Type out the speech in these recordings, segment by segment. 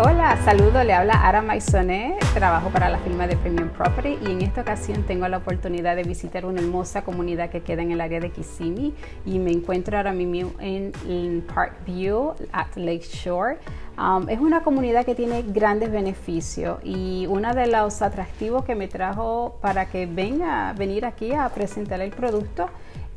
Hola, saludo, le habla Ara Maisonet, trabajo para la firma de Premium Property y en esta ocasión tengo la oportunidad de visitar una hermosa comunidad que queda en el área de Kissimmee y me encuentro ahora mismo en, en Parkview at Lake Shore. Um, es una comunidad que tiene grandes beneficios y uno de los atractivos que me trajo para que venga venir aquí a presentar el producto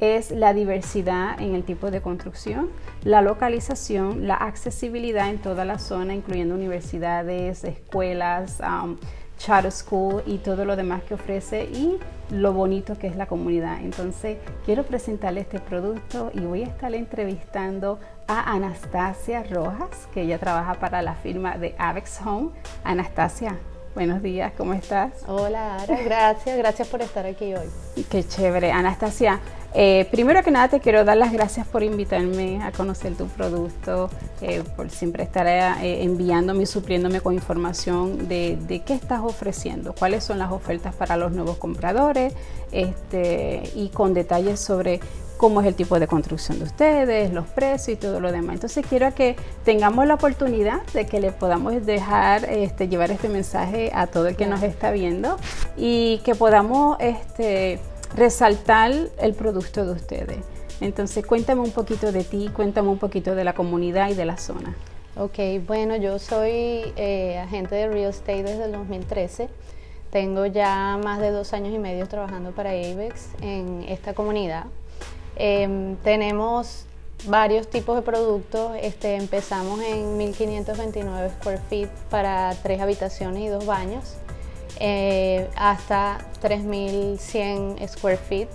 es la diversidad en el tipo de construcción, la localización, la accesibilidad en toda la zona, incluyendo universidades, escuelas, um, charter school y todo lo demás que ofrece y lo bonito que es la comunidad. Entonces, quiero presentarle este producto y voy a estar entrevistando a Anastasia Rojas, que ella trabaja para la firma de Avex Home. Anastasia, buenos días, ¿cómo estás? Hola, Ara, gracias, gracias por estar aquí hoy. Qué chévere. Anastasia, eh, primero que nada te quiero dar las gracias por invitarme a conocer tu producto, eh, por siempre estar eh, enviándome y supliéndome con información de, qué estás ofreciendo, cuáles son las ofertas para los nuevos compradores este, y con detalles sobre cómo es el tipo de construcción de ustedes, los precios y todo lo demás. Entonces quiero que tengamos la oportunidad de que le podamos dejar este, llevar este mensaje a todo el que nos está viendo y que podamos este, resaltar el producto de ustedes. Entonces, cuéntame un poquito de ti, cuéntame un poquito de la comunidad y de la zona. Ok, bueno, yo soy eh, agente de real estate desde el 2013. Tengo ya más de dos años y medio trabajando para AVEX en esta comunidad. Em, tenemos varios tipos de productos. Este, empezamos en 1529 square feet para tres habitaciones y dos baños. Eh, hasta 3.100 square feet.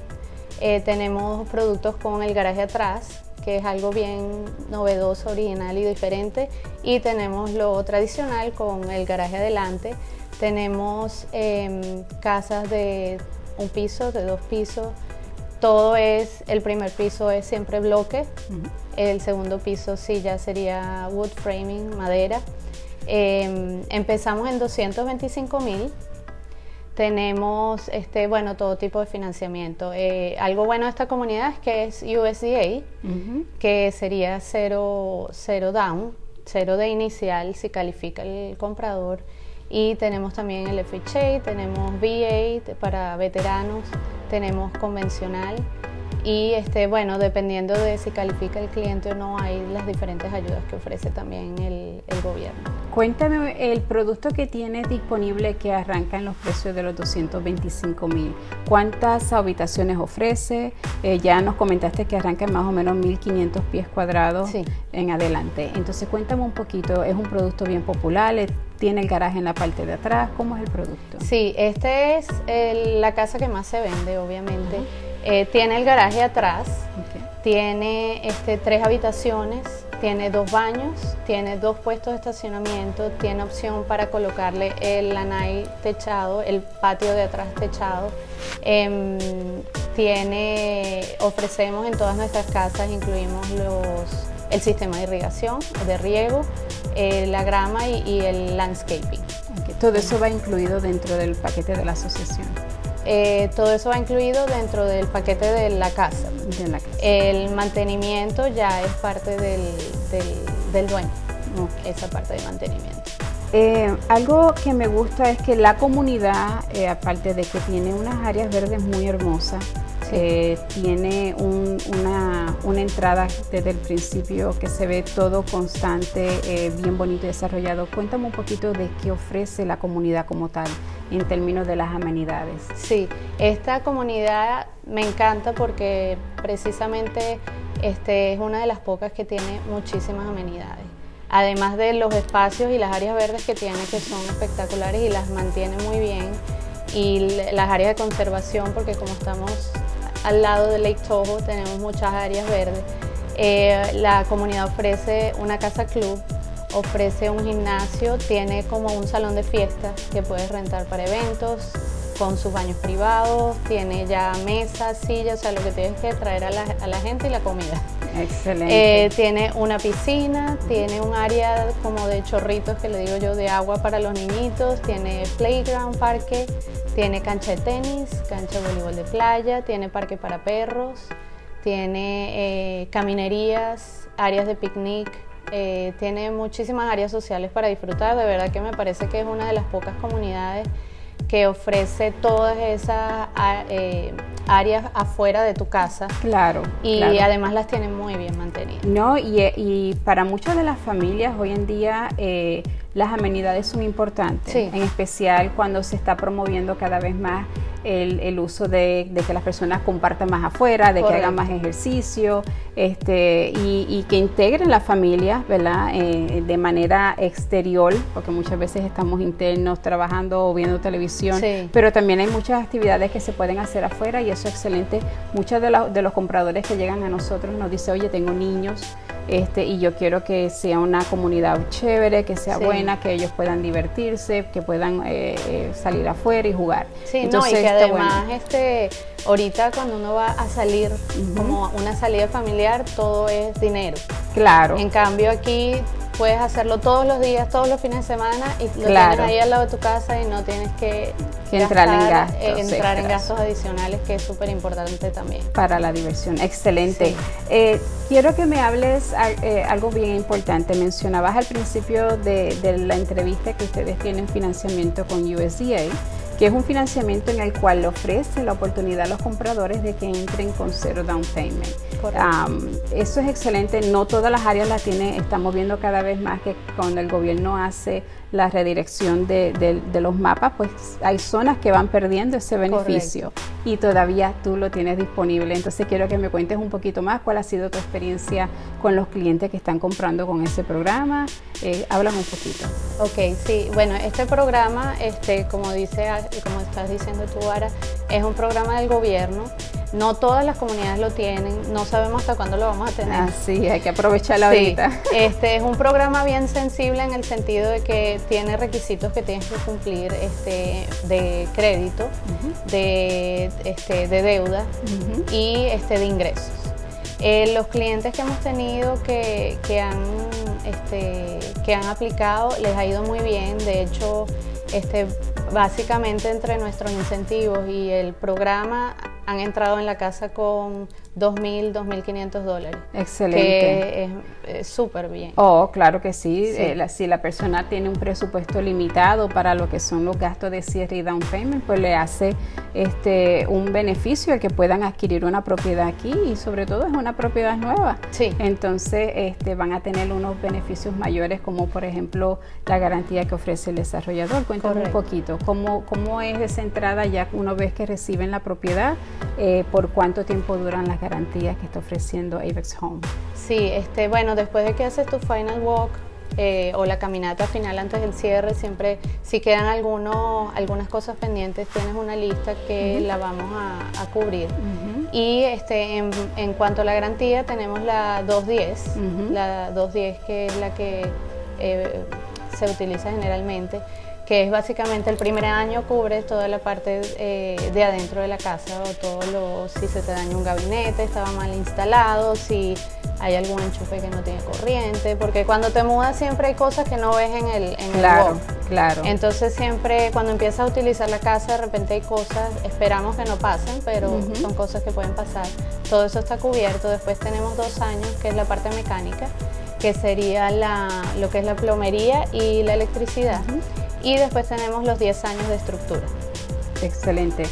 Eh, tenemos productos con el garaje atrás, que es algo bien novedoso, original y diferente. Y tenemos lo tradicional con el garaje adelante. Tenemos em, casas de un piso, de dos pisos. Todo es, el primer piso es siempre bloque, el segundo piso sí ya sería wood framing, madera. Em, empezamos en 225 mil tenemos este, bueno, todo tipo de financiamiento. Eh, algo bueno de esta comunidad es que es USDA, que sería cero, cero down, cero de inicial si califica el comprador. Y tenemos también el FHA, tenemos VA para veteranos, tenemos convencional. Y este, bueno, dependiendo de si califica el cliente o no, hay las diferentes ayudas que ofrece también el, el gobierno. Cuéntame el producto que tienes disponible que arranca en los precios de los 225 mil. ¿Cuántas habitaciones ofrece? Eh, ya nos comentaste que arranca en más o menos 1500 pies cuadrados en adelante. Entonces cuéntame un poquito, es un producto bien popular, tiene el garaje en la parte de atrás, ¿cómo es el producto? Sí, este es la casa que más se vende, obviamente. Eh, tiene el garaje atrás, tiene este, tres habitaciones, tiene dos baños, tiene dos puestos de estacionamiento, tiene opción para colocarle el lanai techado, el patio de atrás techado. Tiene, ofrecemos en todas nuestras casas, incluimos el sistema de irrigación, de riego, eh, la grama y, el landscaping. Todo eso va incluido dentro del paquete de la asociación. Eh, todo eso va incluido dentro del paquete de la, casa. El mantenimiento ya es parte del, del, dueño, esa parte de mantenimiento. Eh, algo que me gusta es que la comunidad, eh, aparte de que tiene unas áreas verdes muy hermosas, tiene una, una, entrada desde el principio que se ve todo constante, bien bonito y desarrollado. Cuéntame un poquito de qué ofrece la comunidad como tal en términos de las amenidades. Sí, esta comunidad me encanta porque precisamente este, es una de las pocas que tiene muchísimas amenidades. Además de los espacios y las áreas verdes que tiene que son espectaculares y las mantiene muy bien y las áreas de conservación porque como estamos al lado de Lake Toho tenemos muchas áreas verdes. Eh, la comunidad ofrece una casa club ofrece un gimnasio, tiene como un salón de fiestas que puedes rentar para eventos, con sus baños privados, tiene ya mesas, sillas, o sea, lo que tienes que traer a la, gente y la comida. Excelente. Eh, tiene una piscina, tiene un área como de chorritos, que le digo yo, de agua para los niñitos, tiene playground, parque, tiene cancha de tenis, cancha de voleibol de playa, tiene parque para perros, tiene eh, caminerías, áreas de picnic, eh, tiene muchísimas áreas sociales para disfrutar, de verdad que me parece que es una de las pocas comunidades que ofrece todas esas eh, áreas afuera de tu casa. Claro. Y además las tiene muy bien mantenidas. No, y, y, para muchas de las familias hoy en día las amenidades son importantes, en especial cuando se está promoviendo cada vez más el, uso de, que las personas compartan más afuera, de que hagan más ejercicio este, y, que integren la familia, ¿verdad? Eh, de manera exterior, porque muchas veces estamos internos trabajando o viendo televisión, pero también hay muchas actividades que se pueden hacer afuera y eso es excelente. Muchos de, de los compradores que llegan a nosotros nos dicen, oye, tengo niños este, y yo quiero que sea una comunidad chévere, que sea buena, que ellos puedan divertirse, que puedan eh, eh, salir afuera y jugar. Sí, Entonces, no, y que además este, ahorita cuando uno va a salir como una salida familiar, todo es dinero. Claro. En cambio aquí puedes hacerlo todos los días, todos los fines de semana y lo tienes ahí al lado de tu casa y no tienes que, entrar, en, gastos, eh, entrar en gastos adicionales, que es súper importante también. Para la diversión, excelente. Eh, quiero que me hables eh, algo bien importante. Mencionabas al principio de, de la entrevista que ustedes tienen financiamiento con USDA que es un financiamiento en el cual le ofrece la oportunidad a los compradores de que entren con cero down payment. eso es excelente, no todas las áreas las tiene, estamos viendo cada vez más que cuando el gobierno hace la redirección de, los mapas, pues hay zonas que van perdiendo ese beneficio y todavía tú lo tienes disponible. Entonces quiero que me cuentes un poquito más cuál ha sido tu experiencia con los clientes que están comprando con ese programa. Eh, háblame un poquito. Ok, sí, bueno, este programa, este, como, dice, como estás diciendo tú, Ara, es un programa del gobierno no todas las comunidades lo tienen, no sabemos hasta cuándo lo vamos a tener. Así, hay que aprovecharla ahorita. Este es un programa bien sensible en el sentido de que tiene requisitos que tienes que cumplir este, de crédito, de, este, de deuda y este, de ingresos. Eh, los clientes que hemos tenido que, que, han, este, que han aplicado les ha ido muy bien, de hecho, este, básicamente entre nuestros incentivos y el programa han entrado en la casa con 2.000, 2.500 dólares. Excelente. Que es súper bien. Oh, claro que sí. Eh, si la persona tiene un presupuesto limitado para lo que son los gastos de cierre y down payment, pues le hace este un beneficio el que puedan adquirir una propiedad aquí y sobre todo es una propiedad nueva. Sí. Entonces este, van a tener unos beneficios mayores como por ejemplo la garantía que ofrece el desarrollador. Cuéntame un poquito, ¿cómo, ¿cómo es esa entrada ya una vez que reciben la propiedad? Eh, ¿Por cuánto tiempo duran las garantías que está ofreciendo Avex Home? Sí, este, bueno, después de que haces tu final walk eh, o la caminata final antes del cierre, siempre si quedan algunos, algunas cosas pendientes, tienes una lista que la vamos a, cubrir. Y este, en, cuanto a la garantía, tenemos la 210, la 210 que es la que eh, se utiliza generalmente que es básicamente el primer año cubre toda la parte eh, de adentro de la casa o todo lo, si se te daña un gabinete, estaba mal instalado, si hay algún enchufe que no tiene corriente, porque cuando te mudas siempre hay cosas que no ves en el en Claro, claro. Entonces siempre cuando empiezas a utilizar la casa de repente hay cosas, esperamos que no pasen, pero son cosas que pueden pasar. Todo eso está cubierto, después tenemos dos años que es la parte mecánica, que sería la, lo que es la plomería y la electricidad y después tenemos los 10 años de estructura. Excelente.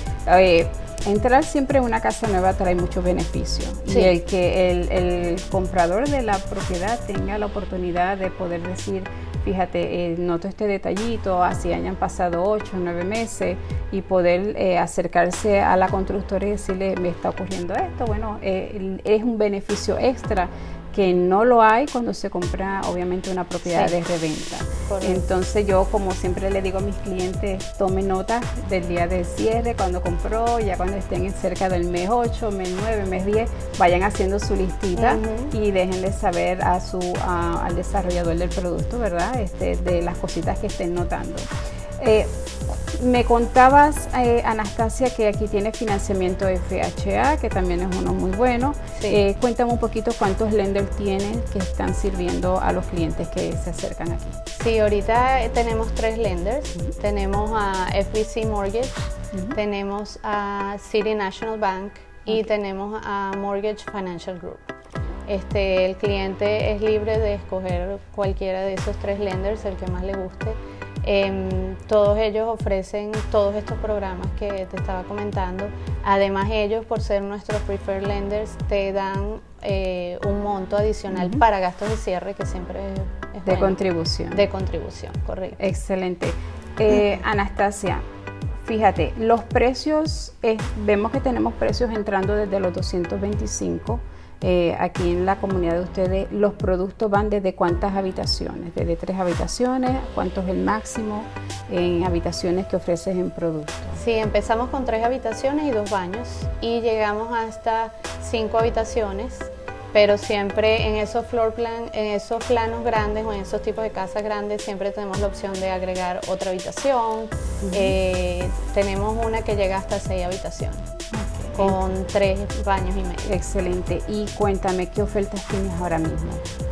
entrar siempre en una casa nueva trae muchos beneficios y el que el, comprador de la propiedad tenga la oportunidad de poder decir, fíjate, eh, noto este detallito, así hayan pasado 8 o 9 meses y poder eh, acercarse a la constructora y decirle, me está ocurriendo esto, bueno, eh, es un beneficio extra que no lo hay cuando se compra obviamente una propiedad de reventa. Entonces yo como siempre le digo a mis clientes, tomen nota del día de cierre, cuando compró, ya cuando estén cerca del mes 8, mes 9, mes 10, vayan haciendo su listita y déjenle saber a su, al desarrollador del producto, ¿verdad? Este, de las cositas que estén notando. Eh, me contabas, eh, Anastasia, que aquí tiene financiamiento FHA, que también es uno muy bueno. Eh, cuéntame un poquito cuántos lenders tienen que están sirviendo a los clientes que se acercan aquí. Sí, ahorita tenemos tres lenders. Tenemos a FBC Mortgage, tenemos a City National Bank y tenemos a Mortgage Financial Group. Este, el cliente es libre de escoger cualquiera de esos tres lenders, el que más le guste. Em, todos ellos ofrecen todos estos programas que te estaba comentando. Además ellos, por ser nuestros preferred lenders, te dan eh, un monto adicional para gastos de cierre que siempre es, de contribución. De contribución, correcto. Excelente. Eh, Anastasia, fíjate, los precios, vemos que tenemos precios entrando desde los 225 eh, aquí en la comunidad de ustedes, los productos van desde cuántas habitaciones, desde tres habitaciones, cuánto es el máximo en habitaciones que ofreces en productos. Sí, empezamos con tres habitaciones y dos baños y llegamos hasta cinco habitaciones pero siempre en esos floor plan, en esos planos grandes o en esos tipos de casas grandes siempre tenemos la opción de agregar otra habitación. Eh, tenemos una que llega hasta seis habitaciones con tres baños y medio. Excelente. Y cuéntame, ¿qué ofertas tienes ahora mismo?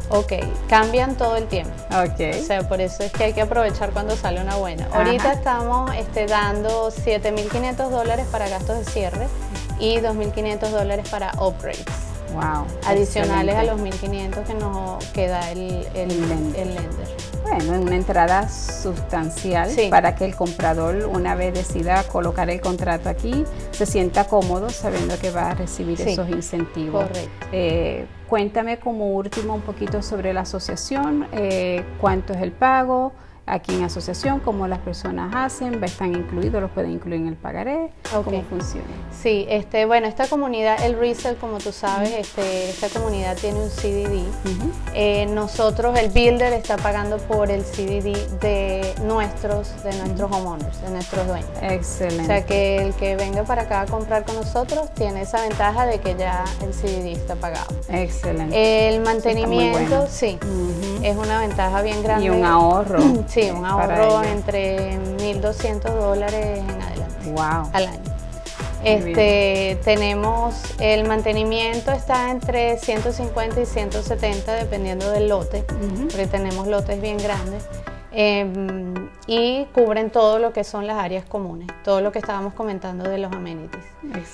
Ok, cambian todo el tiempo. Ok. O sea, por eso es que hay que aprovechar cuando sale una buena. Ahorita estamos este, dando 7.500 dólares para gastos de cierre y 2.500 dólares para upgrades. Wow. Adicionales a los 1.500 que nos queda el, el, lender. Bueno, una entrada sustancial para que el comprador, una vez decida colocar el contrato aquí, se sienta cómodo sabiendo que va a recibir esos incentivos. Correcto. Eh, cuéntame como último un poquito sobre la asociación, eh, cuánto es el pago, aquí en asociación, cómo las personas hacen, están incluidos, los pueden incluir en el pagaré, cómo funciona. Sí, este, bueno, esta comunidad, el resell, como tú sabes, este, esta comunidad tiene un CDD. Eh, nosotros, el builder está pagando por el CDD de nuestros, de nuestros homeowners, de nuestros dueños. Excelente. O sea que el que venga para acá a comprar con nosotros tiene esa ventaja de que ya el CDD está pagado. Excelente. El mantenimiento, sí, es una ventaja bien grande. Y un ahorro. Sí, un ahorro entre 1.200 dólares en adelante. Wow. Al año. Este, tenemos el mantenimiento está entre 150 y 170 dependiendo del lote, porque tenemos lotes bien grandes. Em, y cubren todo lo que son las áreas comunes, todo lo que estábamos comentando de los amenities.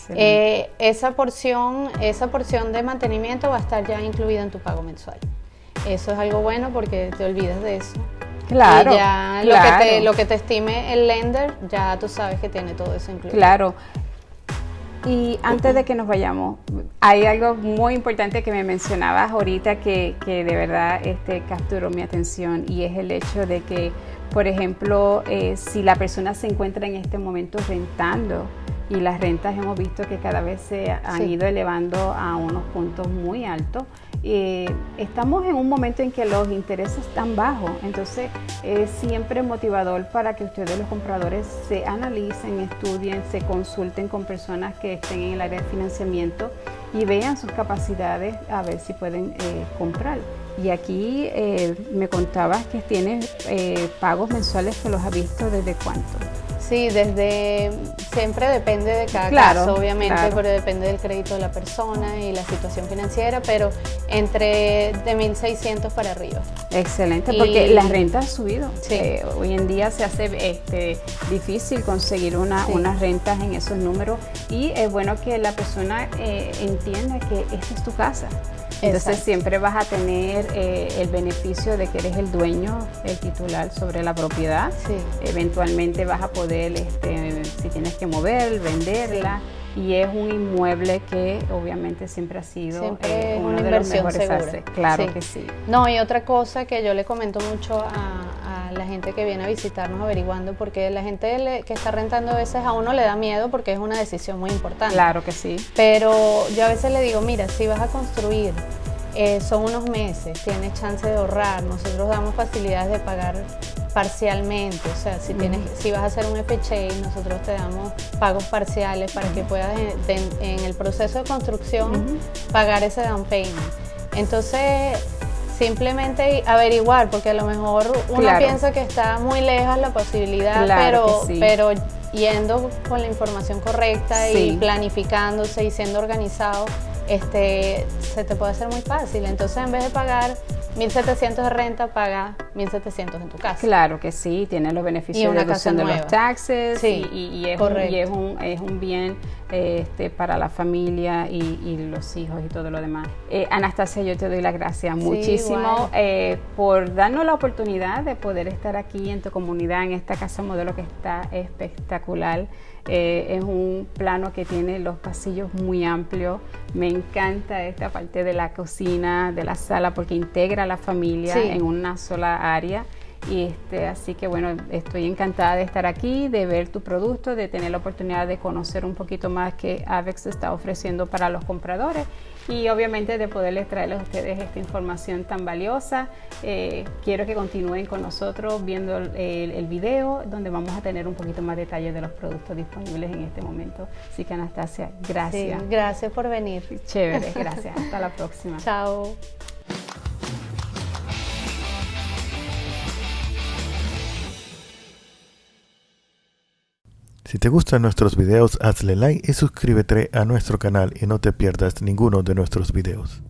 Eh, esa, porción, esa porción de mantenimiento va a estar ya incluida en tu pago mensual. Eso es algo bueno porque te olvidas de eso Claro. Y ya Lo, que te, lo que te estime el lender, ya tú sabes que tiene todo eso incluido. Claro. Y antes de que nos vayamos, hay algo muy importante que me mencionabas ahorita que, que de verdad este, capturó mi atención y es el hecho de que, por ejemplo, eh, si la persona se encuentra en este momento rentando, y las rentas hemos visto que cada vez se han ido elevando a unos puntos muy altos, eh, estamos en un momento en que los intereses están bajos, entonces es siempre motivador para que ustedes los compradores se analicen, estudien, se consulten con personas que estén en el área de financiamiento y vean sus capacidades a ver si pueden eh, comprar. Y aquí eh, me contabas que tienes pagos mensuales que los has visto desde cuánto. Sí, desde siempre depende de cada caso, obviamente, pero depende del crédito de la persona y la situación financiera, pero entre de 1.600 para arriba. Excelente, porque la renta ha subido. Eh, hoy en día se hace este, difícil conseguir una, unas rentas en esos números y es bueno que la persona eh, entienda que esta es tu casa. Entonces siempre vas a tener eh, el beneficio de que eres el dueño, el titular sobre la propiedad. Eventualmente vas a poder, este, si tienes que mover, venderla. Y es un inmueble que obviamente siempre ha sido eh, una inversión segura. Claro que sí. No, y otra cosa que yo le comento mucho a, la gente que viene a visitarnos averiguando, porque la gente que está rentando a veces a uno le da miedo porque es una decisión muy importante. Claro que sí. Pero yo a veces le digo, mira, si vas a construir, eh, son unos meses, tienes chance de ahorrar, nosotros damos facilidades de pagar parcialmente, o sea, si, tienes, si vas a hacer un FHA, nosotros te damos pagos parciales para que puedas en, el proceso de construcción pagar ese down payment. Entonces, simplemente averiguar, porque a lo mejor uno piensa que está muy lejos la posibilidad, pero, pero yendo con la información correcta y planificándose y siendo organizado, este, se te puede hacer muy fácil. Entonces, en vez de pagar 1.700 de renta, paga 1700 en tu casa. Claro que sí, tiene los beneficios de reducción de los taxes y, es un, es, un, bien este, para la familia y, los hijos y todo lo demás. Eh, Anastasia, yo te doy las gracias muchísimo eh, por darnos la oportunidad de poder estar aquí en tu comunidad, en esta casa modelo que está espectacular. Eh, es un plano que tiene los pasillos muy amplios. Me encanta esta parte de la cocina, de la sala, porque integra a la familia en una sola área. Y este, así que bueno, estoy encantada de estar aquí, de ver tu producto, de tener la oportunidad de conocer un poquito más que Avex está ofreciendo para los compradores y obviamente de poderles traerles a ustedes esta información tan valiosa. Eh, quiero que continúen con nosotros viendo el, el, video donde vamos a tener un poquito más detalles de los productos disponibles en este momento. Así que Anastasia, gracias. Sí, gracias por venir. Chévere, gracias. Hasta la próxima. Chao. Si te gustan nuestros videos, hazle like y suscríbete a nuestro canal y no te pierdas ninguno de nuestros videos.